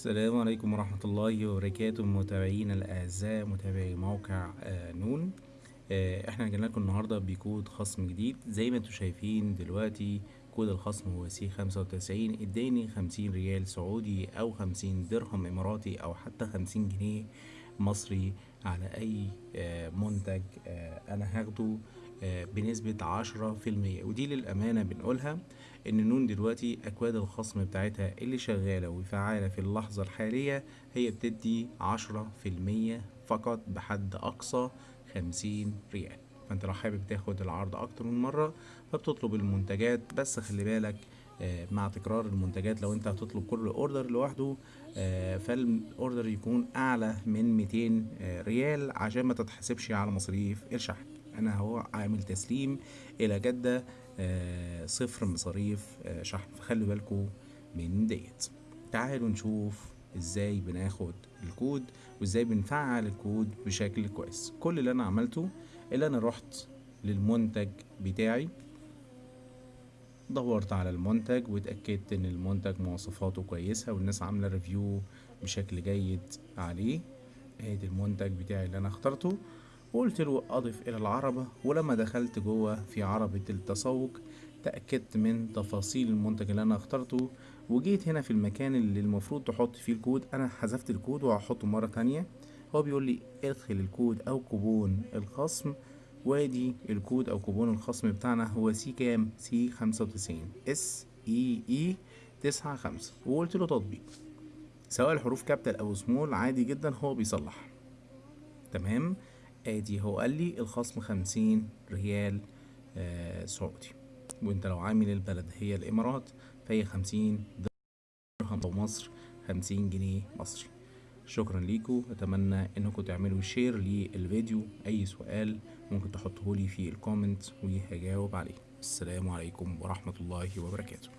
السلام عليكم ورحمة الله وبركاته. متابعينا الأعزاء متابعي موقع آه، نون. آه، إحنا جينا لكم النهاردة بكود خصم جديد. زي ما أنتم شايفين دلوقتي كود الخصم هو SEA خمسة وتسعين. اداني خمسين ريال سعودي أو خمسين درهم إماراتي أو حتى خمسين جنيه مصري على أي آه، منتج أنا هاخده. بنسبة عشرة في المية. ودي للأمانة بنقولها إن نون دلوقتي أكواد الخصم بتاعتها اللي شغالة وفعالة في اللحظة الحالية هي بتدي عشرة في المية فقط بحد أقصى خمسين ريال. فأنت لو حابب تاخد العرض أكتر من مرة فبتطلب المنتجات بس خلي بالك آه، مع تكرار المنتجات لو أنت هتطلب كل أوردر لوحده آه، فالأوردر يكون أعلى من 200 آه، ريال عشان ما تتحسبش على مصاريف الشحن. أنا هو عامل تسليم إلى جدة آه، صفر مصاريف آه، شحن. فخلوا بالكم من ديت. تعالوا نشوف إزاي بناخد الكود وإزاي بنفعل الكود بشكل كويس. كل اللي أنا عملته اللي أنا رحت للمنتج بتاعي. دورت على المنتج واتأكدت إن المنتج مواصفاته كويسة والناس عاملة review بشكل جيد عليه. ادي المنتج بتاعي اللي أنا اخترته. وقلت له أضف إلى العربة ولما دخلت جوه في عربة التسوق تأكدت من تفاصيل المنتج اللي أنا اخترته وجيت هنا في المكان اللي المفروض تحط فيه الكود. أنا حذفت الكود وهحطه مرة تانية. هو بيقول لي ادخل الكود أو كوبون الخصم. وادي الكود أو كوبون الخصم بتاعنا هو SEA كام؟ SEA خمسة وتسعين. S E A تسعة خمسة. وقلت له تطبيق. سواء الحروف capital أو سمول عادي جدا هو بيصلح. تمام؟ آدي. هو قال لي الخصم خمسين ريال آه سعودي. وانت لو عامل البلد هي الإمارات فهي خمسين درهم مصر خمسين جنيه مصري. شكرا ليكم أتمنى إنكم تعملوا share للفيديو. أي سؤال ممكن تحطه لي في ال comment وهجاوب عليه. السلام عليكم ورحمة الله وبركاته.